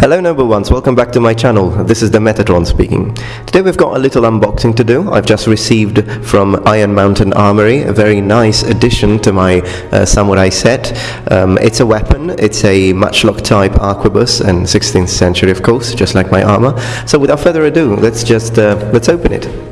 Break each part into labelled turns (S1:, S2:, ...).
S1: Hello number ones, welcome back to my channel. This is the Metatron speaking. Today we've got a little unboxing to do. I've just received from Iron Mountain Armory a very nice addition to my uh, samurai set. Um, it's a weapon, it's a matchlock type arquebus and 16th century of course, just like my armor. So without further ado, let's just, uh, let's open it.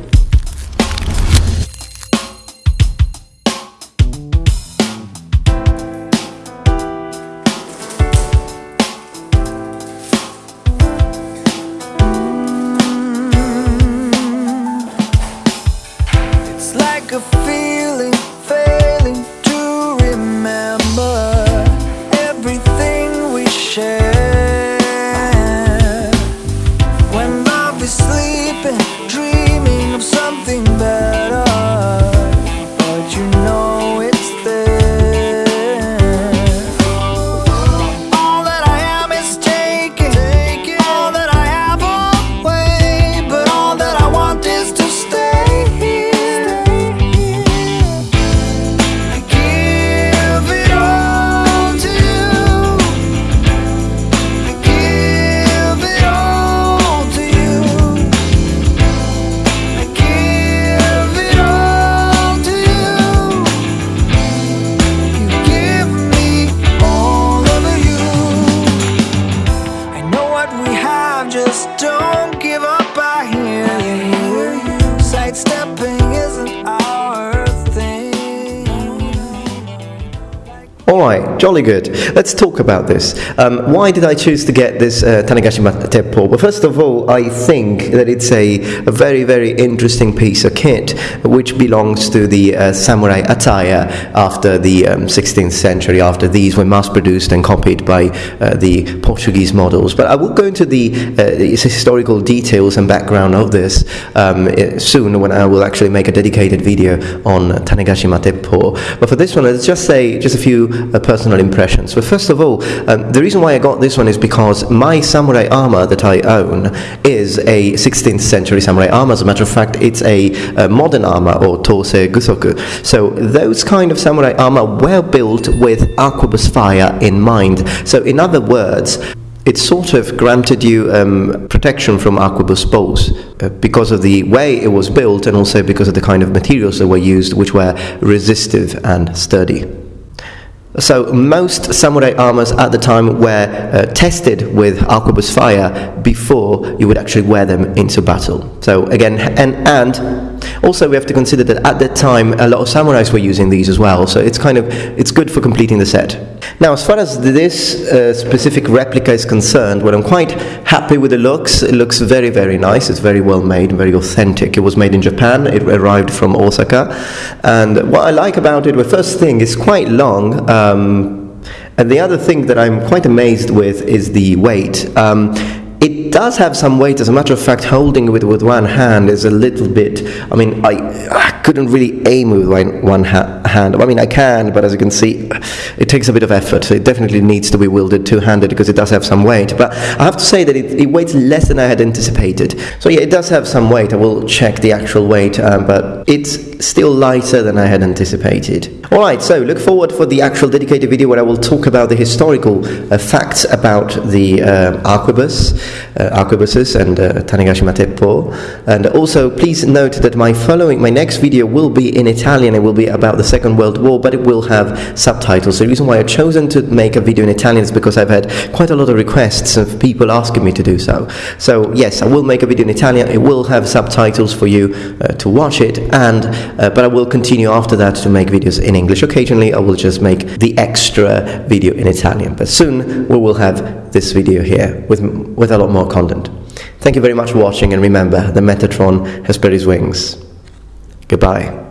S2: You.
S1: Alright, jolly good. Let's talk about this. Um, why did I choose to get this uh, Tanegashi Teppo? Well, first of all, I think that it's a, a very, very interesting piece of kit which belongs to the uh, samurai attire after the um, 16th century, after these were mass produced and copied by uh, the Portuguese models. But I will go into the, uh, historical details and background of this um, eh, soon when I will actually make a dedicated video on Tanegashi Teppo. But for this one, let's just say just a few uh, personal impressions. But first of all, um, the reason why I got this one is because my samurai armor that I own is a 16th century samurai armor. As a matter of fact, it's a, uh modern armor or Tosei Gusoku. So those kind of samurai armor were built with arquebus fire in mind. So in other words, it sort of granted you um, protection from arquebus bolts uh, because of the way it was built and also because of the kind of materials that were used, which were resistive and sturdy. So most samurai armors at the time were uh, tested with arquebus fire before you would actually wear them into battle. So again, and and also we have to consider that at that time a lot of samurais were using these as well. So it's kind of it's good for completing the set. Now, as far as this uh, specific replica is concerned, well, I'm quite happy with the looks. It looks very, very nice. It's very well made, very authentic. It was made in Japan. It arrived from Osaka, and what I like about it, well, first thing, it's quite long. Um, and the other thing that I'm quite amazed with is the weight. Um, it does have some weight. As a matter of fact, holding it with one hand is a little bit. I mean, I, I couldn't really aim with one, one ha- hand. I mean, I can, but as you can see, it takes a bit of effort. So it definitely needs to be wielded two-handed because it does have some weight. But I have to say that it, it weighs less than I had anticipated. So yeah, it does have some weight. I will check the actual weight, um, but it's still lighter than I had anticipated. All right, so look forward for the actual dedicated video where I will talk about the historical uh, facts about the uh, arquebus, uh, arquebuses and uh, Tanegashi Teppo. And also, please note that my following, my next video will be in Italian. It will be about the Second World War, but it will have subtitles. The reason why I've chosen to make a video in Italian is because I've had quite a lot of requests of people asking me to do so. So yes, I will make a video in Italian. It will have subtitles for you uh, to watch it, and uh, but I will continue after that to make videos in English. Occasionally, I will just make the extra video in Italian. But soon we will have this video here with with a lot more content. Thank you very much for watching, and remember, the Metatron has spread his wings. Goodbye.